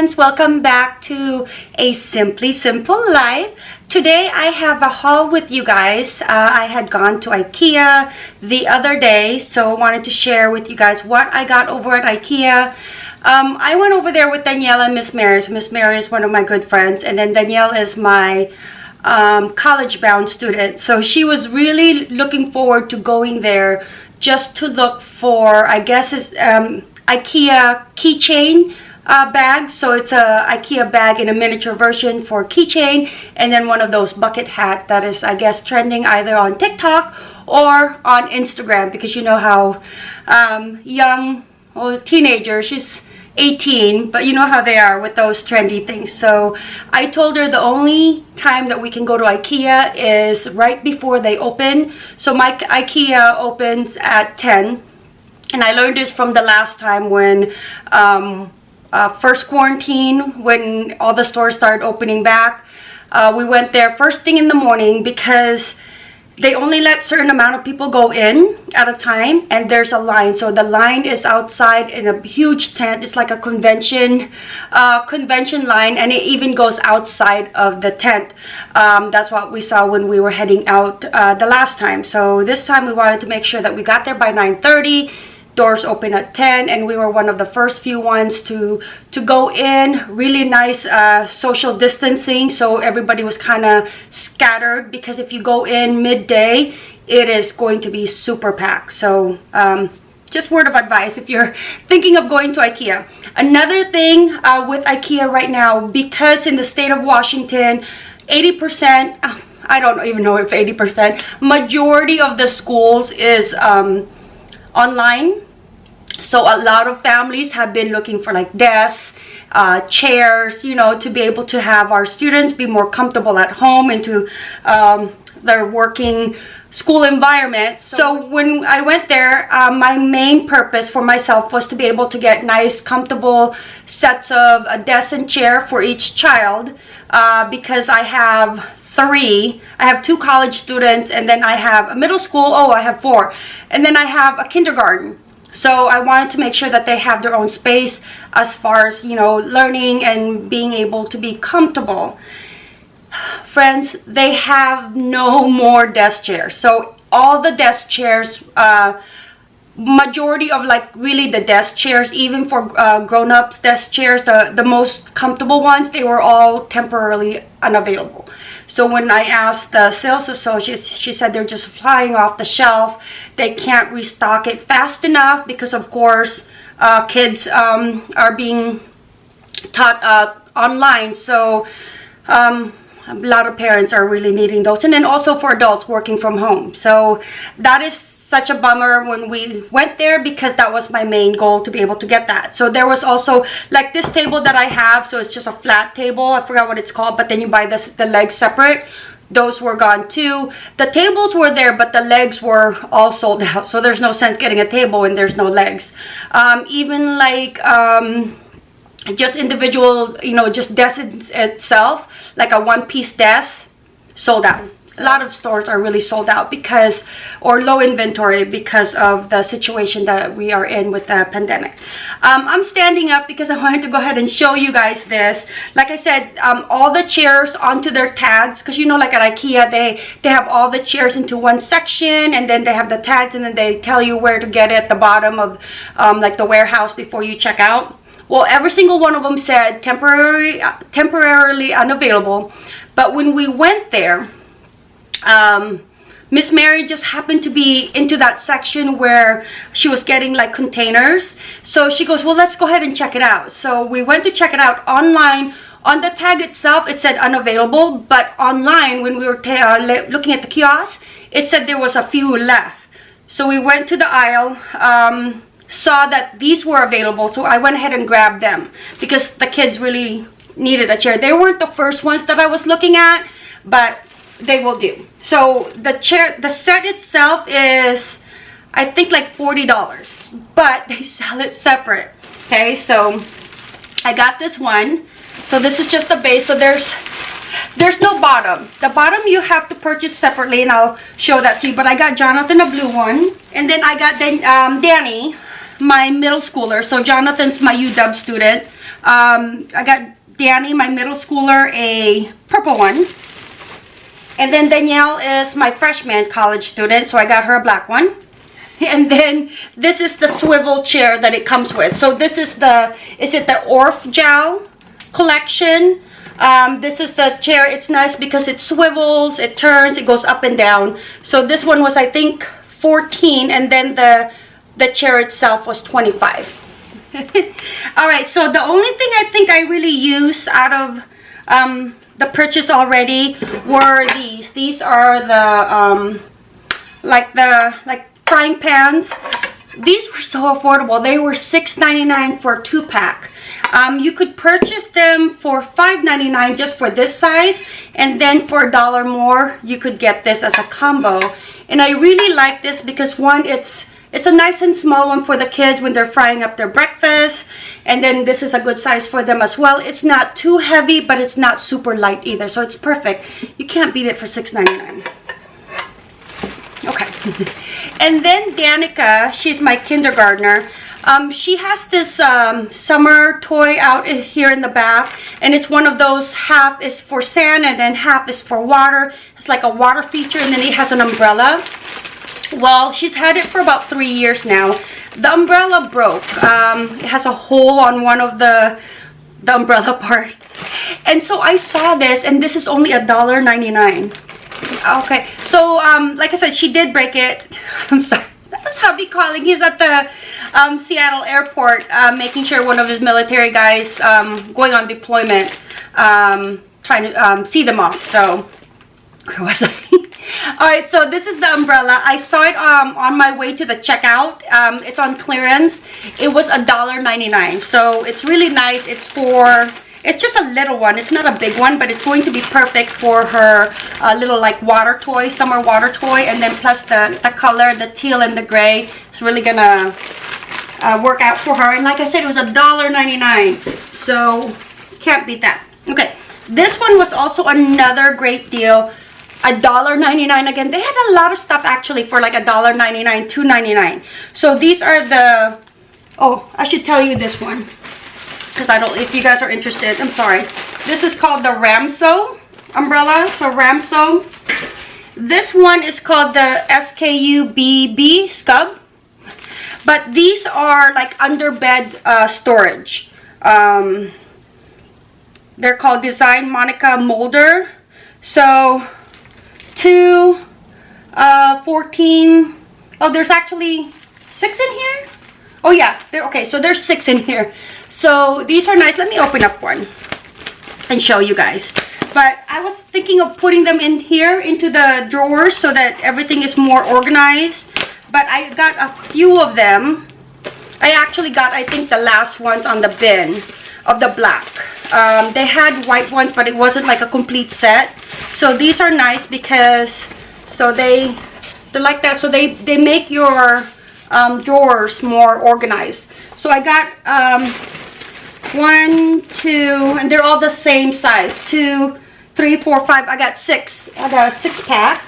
friends welcome back to a simply simple life. Today I have a haul with you guys. Uh, I had gone to Ikea the other day so I wanted to share with you guys what I got over at Ikea. Um, I went over there with Danielle and Miss Mary Miss Mary is one of my good friends and then Danielle is my um, college bound student. So she was really looking forward to going there just to look for I guess is um, IKEA keychain uh, bag. So it's a IKEA bag in a miniature version for keychain and then one of those bucket hat that is I guess trending either on TikTok or on Instagram because you know how um, young or teenager, she's 18 but you know how they are with those trendy things so I told her the only time that we can go to Ikea is right before they open so my Ikea opens at 10 and I learned this from the last time when um, uh, first quarantine when all the stores started opening back uh, we went there first thing in the morning because they only let certain amount of people go in at a time and there's a line. So the line is outside in a huge tent. It's like a convention uh, convention line and it even goes outside of the tent. Um, that's what we saw when we were heading out uh, the last time. So this time we wanted to make sure that we got there by 9 30 doors open at 10 and we were one of the first few ones to to go in. Really nice uh, social distancing so everybody was kind of scattered because if you go in midday it is going to be super packed. So um, just word of advice if you're thinking of going to Ikea. Another thing uh, with Ikea right now, because in the state of Washington, 80%, I don't even know if 80%, majority of the schools is um, online so a lot of families have been looking for like desks uh, chairs you know to be able to have our students be more comfortable at home and to um, their working school environment. So when i went there uh, my main purpose for myself was to be able to get nice comfortable sets of a desk and chair for each child uh, because i have three. I have two college students and then i have a middle school. Oh i have four. And then i have a kindergarten so i wanted to make sure that they have their own space as far as you know learning and being able to be comfortable. Friends they have no more desk chairs. So all the desk chairs uh, majority of like really the desk chairs even for uh, grown-ups desk chairs the the most comfortable ones they were all temporarily unavailable so when i asked the sales associate she said they're just flying off the shelf. They can't restock it fast enough because of course uh, kids um, are being taught uh, online. So um, a lot of parents are really needing those. And then also for adults working from home. So that is such a bummer when we went there because that was my main goal to be able to get that. So there was also like this table that i have so it's just a flat table i forgot what it's called but then you buy this the legs separate. Those were gone too. The tables were there but the legs were all sold out so there's no sense getting a table when there's no legs. Um, even like um, just individual you know just desk itself like a one-piece desk sold out a lot of stores are really sold out because or low inventory because of the situation that we are in with the pandemic. Um, i'm standing up because i wanted to go ahead and show you guys this. Like i said um, all the chairs onto their tags because you know like at ikea they they have all the chairs into one section and then they have the tags and then they tell you where to get it at the bottom of um, like the warehouse before you check out. Well every single one of them said temporary temporarily unavailable but when we went there um, Miss Mary just happened to be into that section where she was getting like containers. So she goes, well, let's go ahead and check it out. So we went to check it out online. On the tag itself, it said unavailable, but online, when we were uh, looking at the kiosk, it said there was a few left. So we went to the aisle, um, saw that these were available, so I went ahead and grabbed them because the kids really needed a chair. They weren't the first ones that I was looking at, but they will do. So the chair the set itself is i think like 40 dollars but they sell it separate okay? So i got this one. So this is just the base. So there's there's no bottom. The bottom you have to purchase separately and i'll show that to you but i got jonathan a blue one and then i got then um, danny my middle schooler. So jonathan's my uw student. Um, I got Danny, my middle schooler, a purple one. And then Danielle is my freshman college student, so I got her a black one. And then this is the swivel chair that it comes with. So this is the, is it the Örfjäll collection? Um, this is the chair. It's nice because it swivels, it turns, it goes up and down. So this one was, I think, 14 and then the, the chair itself was 25. All right, so the only thing I think I really use out of um, the purchase already were these. These are the, um, like the, like frying pans. These were so affordable. They were $6.99 for a two pack. Um, you could purchase them for $5.99 just for this size and then for a dollar more you could get this as a combo and I really like this because one it's it's a nice and small one for the kids when they're frying up their breakfast and then this is a good size for them as well. It's not too heavy but it's not super light either so it's perfect. You can't beat it for $6.99 okay. And then Danica she's my kindergartner. Um, she has this um, summer toy out here in the back and it's one of those half is for sand and then half is for water. It's like a water feature and then it has an umbrella. Well, she's had it for about three years now. The umbrella broke. Um, it has a hole on one of the, the umbrella part. And so I saw this and this is only a dollar ninety-nine. Okay, so um, like I said, she did break it. I'm sorry that was hubby calling. He's at the um, Seattle airport uh, making sure one of his military guys um, going on deployment um, trying to um, see them off. So, where was I? Alright, so this is the umbrella. I saw it um, on my way to the checkout. Um, it's on clearance. It was a dollar ninety-nine. So it's really nice. It's for it's just a little one. It's not a big one, but it's going to be perfect for her uh, little like water toy, summer water toy. And then plus the, the color, the teal and the gray. It's really gonna uh, work out for her. And like I said, it was a dollar ninety-nine. So can't beat that. Okay, this one was also another great deal. A dollar ninety-nine again. They had a lot of stuff actually for like a dollar ninety-nine, two ninety-nine. So these are the. Oh, I should tell you this one because I don't, if you guys are interested, I'm sorry. This is called the Ramso umbrella. So Ramso. This one is called the SKU-BB Scub. But these are like under bed uh, storage. Um, they're called Design Monika Mulder. So, two, uh, 14. Oh, there's actually six in here? Oh yeah, there, okay, so there's six in here. So these are nice. Let me open up one and show you guys. But I was thinking of putting them in here into the drawers so that everything is more organized. But I got a few of them. I actually got, I think, the last ones on the bin of the black. Um, they had white ones, but it wasn't like a complete set. So these are nice because, so they, they're like that. So they, they make your um, drawers more organized. So I got um, one, two, and they're all the same size. Two, three, four, five. I got six. I got a six pack.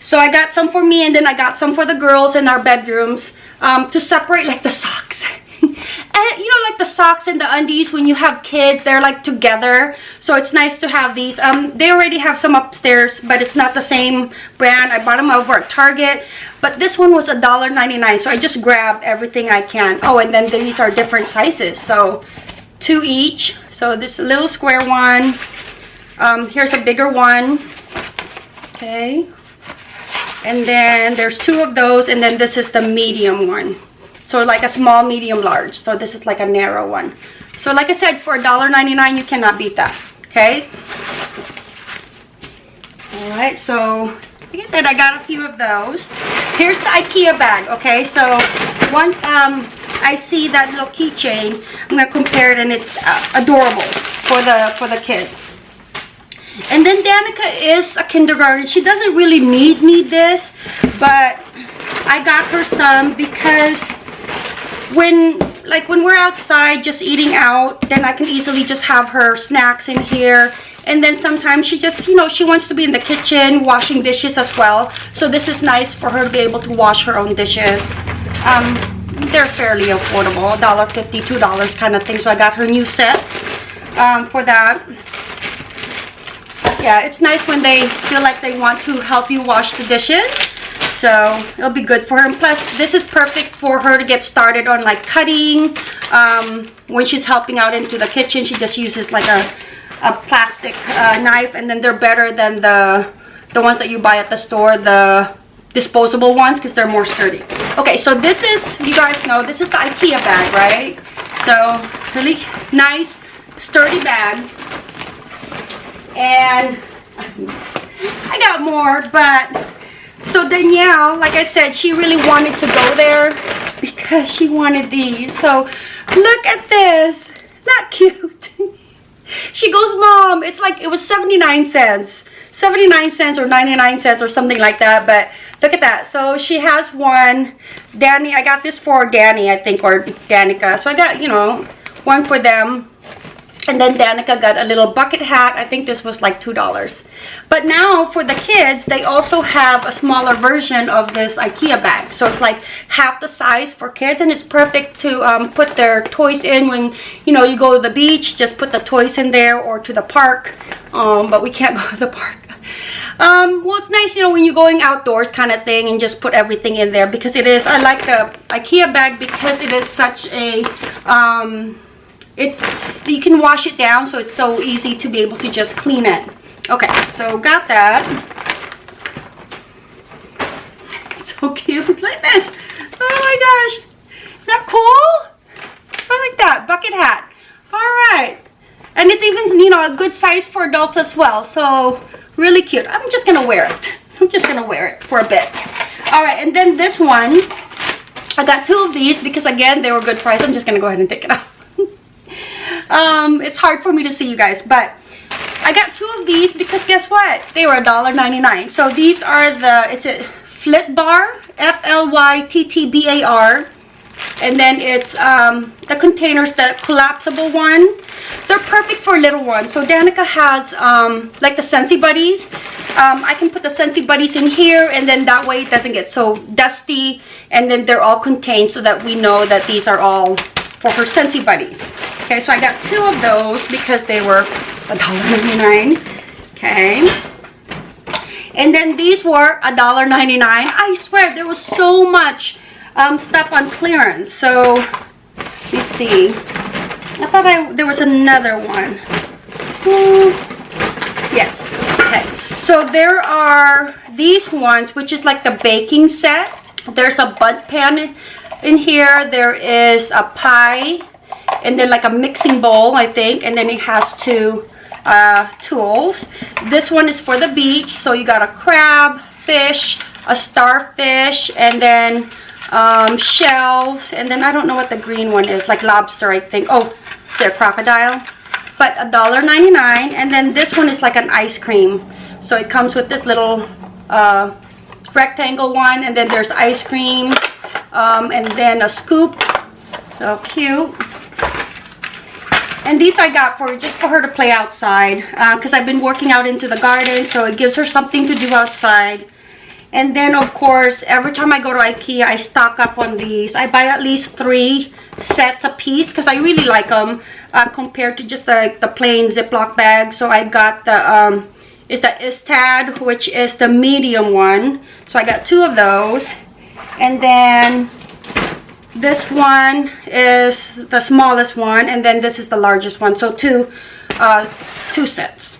So I got some for me and then I got some for the girls in our bedrooms um, to separate like the socks. and you know like the socks and the undies when you have kids they're like together. So it's nice to have these. Um they already have some upstairs but it's not the same brand. I bought them over at target but this one was a dollar 99 so i just grabbed everything i can. Oh and then these are different sizes so two each. So this little square one um here's a bigger one. Okay. And then there's two of those and then this is the medium one so like a small, medium, large. So this is like a narrow one. So like I said, for $1.99, you cannot beat that. Okay. All right. So like I said, I got a few of those. Here's the IKEA bag. Okay. So once um I see that little keychain, I'm gonna compare it, and it's uh, adorable for the for the kid. And then Danica is a kindergarten. She doesn't really need need this, but I got her some because when like when we're outside just eating out then i can easily just have her snacks in here and then sometimes she just you know she wants to be in the kitchen washing dishes as well so this is nice for her to be able to wash her own dishes um, they're fairly affordable, $1.50, $2 kind of thing. So I got her new sets um, for that. Yeah, it's nice when they feel like they want to help you wash the dishes. So it'll be good for her. And plus, this is perfect for her to get started on like cutting. Um, when she's helping out into the kitchen, she just uses like a, a plastic uh, knife. And then they're better than the, the ones that you buy at the store. The disposable ones because they're more sturdy. Okay, so this is, you guys know, this is the Ikea bag, right? So really nice, sturdy bag. And I got more, but so Danielle, like I said, she really wanted to go there because she wanted these. So look at this. Not cute. she goes, Mom, it's like, it was 79 cents. 79 cents or 99 cents or something like that. But look at that. So she has one. Danny, I got this for Danny, I think, or Danica. So I got, you know, one for them. And then Danica got a little bucket hat. I think this was like $2. But now for the kids, they also have a smaller version of this Ikea bag. So it's like half the size for kids and it's perfect to um, put their toys in when, you know, you go to the beach. Just put the toys in there or to the park. Um, but we can't go to the park. Um, well, it's nice, you know, when you're going outdoors kind of thing and just put everything in there because it is, I like the Ikea bag because it is such a, um, it's you can wash it down so it's so easy to be able to just clean it. Okay so got that. So cute at this. Oh my gosh. Isn't that cool? I like that bucket hat. All right. And it's even you know a good size for adults as well so really cute. I'm just gonna wear it. I'm just gonna wear it for a bit. All right and then this one. I got two of these because again they were good price. I'm just gonna go ahead and take it out um it's hard for me to see you guys but i got two of these because guess what? They were $1.99 so these are the is it flit bar f-l-y-t-t-b-a-r and then it's um the containers the collapsible one. They're perfect for little ones. So danica has um like the Scentsy Buddies. Um i can put the Scentsy Buddies in here and then that way it doesn't get so dusty and then they're all contained so that we know that these are all for her Scentsy Buddies. Okay, so I got two of those because they were $1.99. Okay. And then these were $1.99. I swear, there was so much um, stuff on clearance. So, let's see. I thought I there was another one. Hmm. Yes. Okay. So there are these ones, which is like the baking set. There's a Bundt pan in here there is a pie and then like a mixing bowl i think and then it has two uh, tools. This one is for the beach so you got a crab fish a starfish and then um, shells and then i don't know what the green one is like lobster i think. Oh is it a crocodile? But a dollar 99 and then this one is like an ice cream. So it comes with this little uh, rectangle one and then there's ice cream um, and then a scoop. So cute. And these I got for just for her to play outside because uh, I've been working out into the garden so it gives her something to do outside. And then of course every time I go to Ikea I stock up on these. I buy at least three sets a piece because I really like them uh, compared to just the, the plain Ziploc bag so I got the um, is the Istad which is the medium one. So I got two of those and then this one is the smallest one and then this is the largest one. So two uh two sets.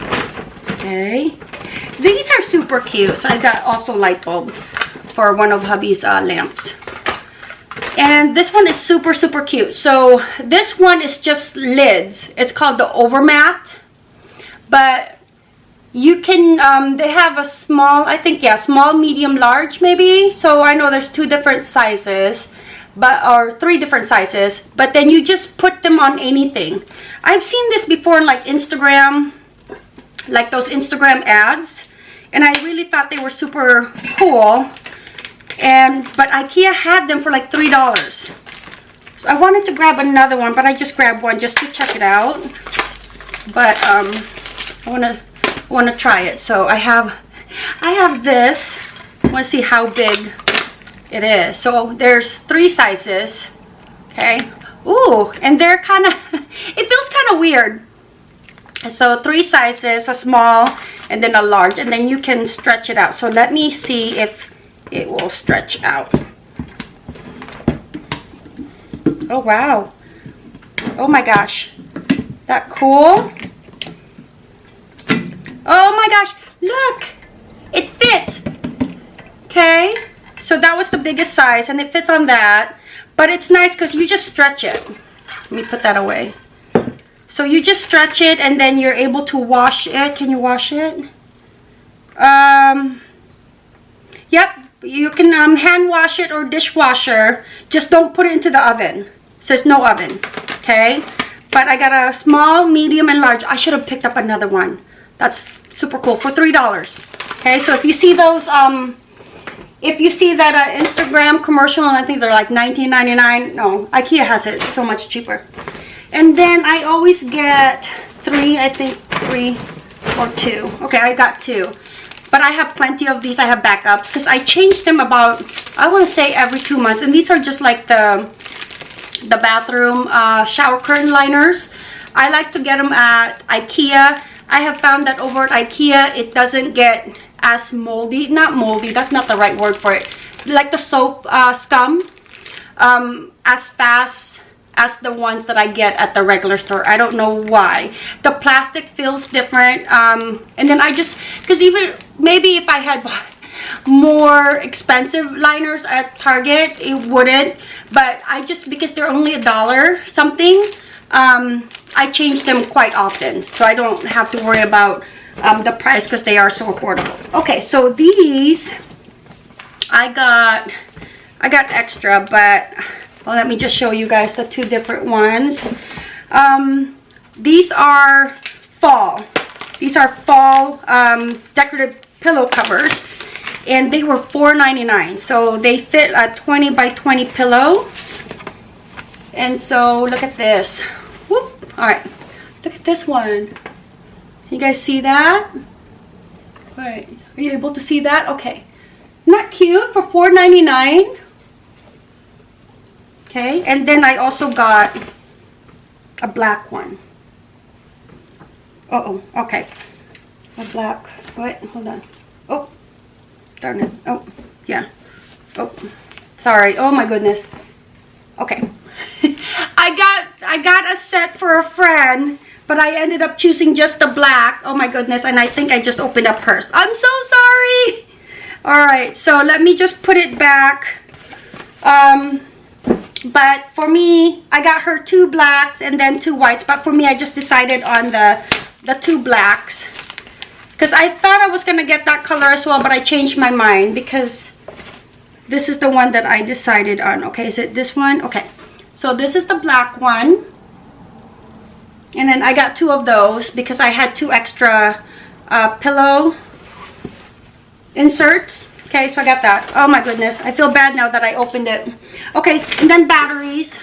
Okay. These are super cute. So i got also light bulbs for one of hubby's uh, lamps. And this one is super super cute. So this one is just lids. It's called the Övermätt. But you can um, they have a small i think yeah small medium large maybe. So i know there's two different sizes but or three different sizes but then you just put them on anything. I've seen this before like instagram like those instagram ads and i really thought they were super cool and but ikea had them for like three dollars. So i wanted to grab another one but i just grabbed one just to check it out. But um i want to want to try it. So I have, I have this. I want to see how big It is. So there's three sizes. Okay. Ooh, and they're kind of, it feels kind of weird. So three sizes, a small and then a large. And then you can stretch it out. So let me see if it will stretch out. Oh, wow. Oh my gosh. That cool? Oh my gosh. Look. It fits. Okay. So that was the biggest size and it fits on that. But it's nice because you just stretch it. Let me put that away. So you just stretch it and then you're able to wash it. Can you wash it? Um, yep, you can um, hand wash it or dishwasher. Just don't put it into the oven. It says no oven, okay? But I got a small, medium, and large. I should have picked up another one. That's super cool for $3. Okay, so if you see those, um, if you see that uh, Instagram commercial, and I think they're like $19.99. No, Ikea has it so much cheaper. And then I always get three, I think three or two. Okay, I got two. But I have plenty of these. I have backups because I change them about, I want to say every two months. And these are just like the, the bathroom uh, shower curtain liners. I like to get them at Ikea. I have found that over at Ikea, it doesn't get as moldy. Not moldy, that's not the right word for it. Like the soap uh, scum um, as fast as the ones that I get at the regular store. I don't know why. The plastic feels different. Um, and then I just, because even, maybe if I had more expensive liners at Target, it wouldn't. But I just, because they're only a dollar something, um, I change them quite often. So I don't have to worry about um, the price because they are so affordable. Okay, so these, I got, I got extra, but well, let me just show you guys the two different ones. Um, these are fall. These are fall um, decorative pillow covers. And they were $4.99. So they fit a 20 by 20 pillow. And so look at this. All right. Look at this one. You guys see that? All right. Are you able to see that? Okay. That cute for $4.99? okay and then I also got a black one uh oh okay a black what hold on oh darn it oh yeah oh sorry oh my goodness okay I got I got a set for a friend but I ended up choosing just the black. Oh my goodness and I think I just opened up hers. I'm so sorry! All right so let me just put it back. Um but for me i got her two blacks and then two whites but for me i just decided on the the two blacks. Because i thought i was gonna get that color as well but i changed my mind because this is the one that i decided on okay? Is it this one? Okay so this is the black one and then i got two of those because i had two extra uh, pillow inserts Okay, so I got that. Oh my goodness. I feel bad now that I opened it. Okay, and then batteries.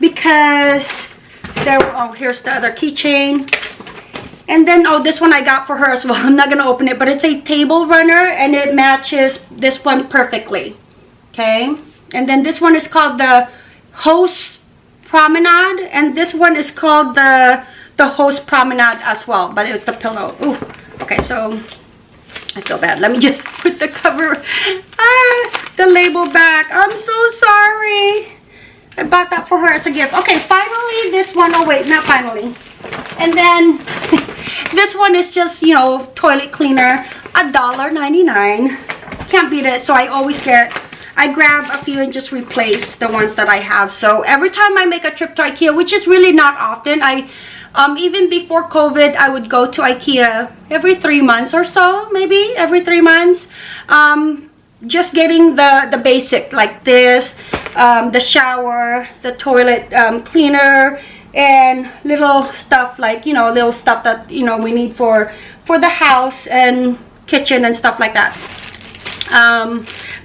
Because there, oh, here's the other keychain. And then, oh, this one I got for her as well. I'm not to open it, but it's a table runner and it matches this one perfectly. Okay. And then this one is called the Host Promenade. And this one is called the, the Host Promenade as well, but it's the pillow. Ooh. Okay, so I feel bad. Let me just put the cover, ah, the label back. I'm so sorry. I bought that for her as a gift. Okay, finally this one. Oh, wait, not finally. And then this one is just, you know, toilet cleaner. A dollar ninety-nine. Can't beat it. So I always get, I grab a few and just replace the ones that I have. So every time I make a trip to Ikea, which is really not often, I um, even before COVID, I would go to Ikea every three months or so, maybe every three months. Um, just getting the, the basic like this, um, the shower, the toilet um, cleaner, and little stuff like, you know, little stuff that, you know, we need for, for the house and kitchen and stuff like that.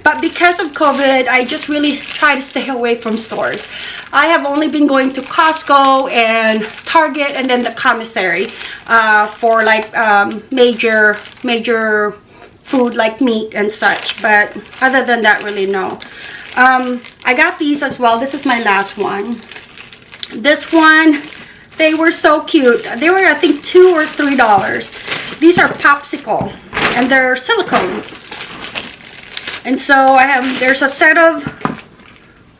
But because of COVID, I just really try to stay away from stores. I have only been going to Costco and Target and then the commissary uh, for like um, major, major food like meat and such. But other than that, really no. Um, I got these as well. This is my last one. This one, they were so cute. They were, I think, two or three dollars. These are popsicle, and they're silicone. And so I have, there's a set of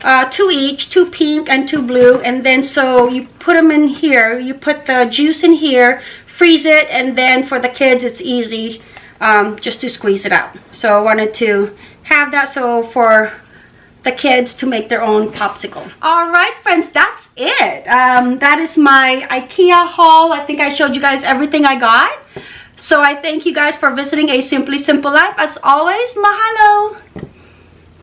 uh, two each, two pink and two blue. And then so you put them in here. You put the juice in here, freeze it, and then for the kids, it's easy um, just to squeeze it out. So I wanted to have that so for the kids to make their own popsicle. All right, friends, that's it. Um, that is my IKEA haul. I think I showed you guys everything I got. So I thank you guys for visiting A Simply Simple Life. As always, mahalo!